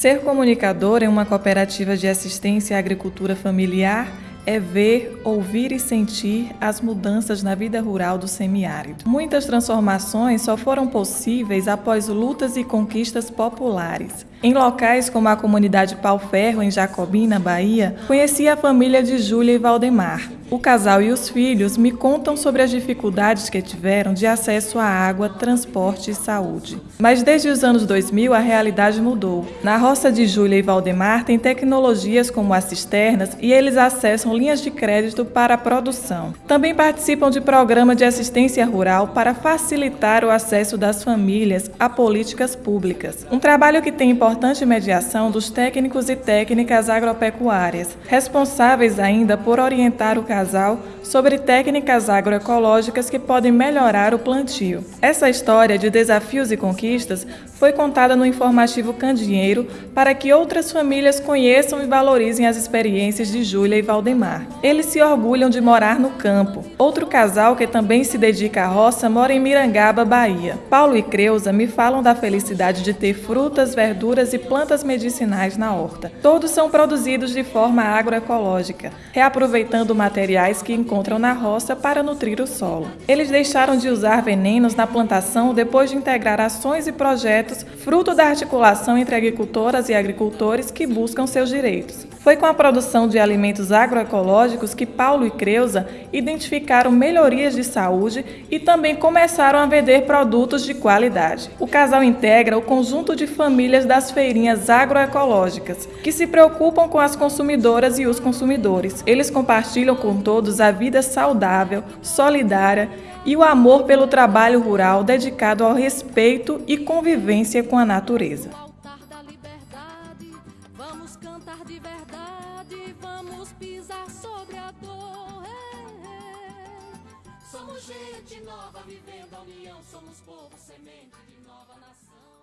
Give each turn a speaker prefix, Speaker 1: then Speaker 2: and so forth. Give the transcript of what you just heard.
Speaker 1: Ser comunicador em uma cooperativa de assistência à agricultura familiar é ver, ouvir e sentir as mudanças na vida rural do semiárido. Muitas transformações só foram possíveis após lutas e conquistas populares. Em locais como a comunidade Pau Ferro, em Jacobina, Bahia, conheci a família de Júlia e Valdemar. O casal e os filhos me contam sobre as dificuldades que tiveram de acesso à água, transporte e saúde. Mas desde os anos 2000 a realidade mudou. Na roça de Júlia e Valdemar tem tecnologias como as cisternas e eles acessam linhas de crédito para a produção. Também participam de programa de assistência rural para facilitar o acesso das famílias a políticas públicas. Um trabalho que tem importante mediação dos técnicos e técnicas agropecuárias, responsáveis ainda por orientar o casal sobre técnicas agroecológicas que podem melhorar o plantio. Essa história de desafios e conquistas foi contada no informativo Candinheiro para que outras famílias conheçam e valorizem as experiências de Júlia e Valdemar. Eles se orgulham de morar no campo. Outro casal que também se dedica à roça mora em Mirangaba, Bahia. Paulo e Creuza me falam da felicidade de ter frutas, verduras e plantas medicinais na horta. Todos são produzidos de forma agroecológica, reaproveitando materiais que encontram na roça para nutrir o solo. Eles deixaram de usar venenos na plantação depois de integrar ações e projetos fruto da articulação entre agricultoras e agricultores que buscam seus direitos. Foi com a produção de alimentos agroecológicos que Paulo e Creuza identificaram melhorias de saúde e também começaram a vender produtos de qualidade. O casal integra o conjunto de famílias das feirinhas agroecológicas, que se preocupam com as consumidoras e os consumidores. Eles compartilham com todos a vida saudável, solidária e o amor pelo trabalho rural dedicado ao respeito e convivência com a natureza. Somos gente nova vivendo a união, somos povo semente de nova nação.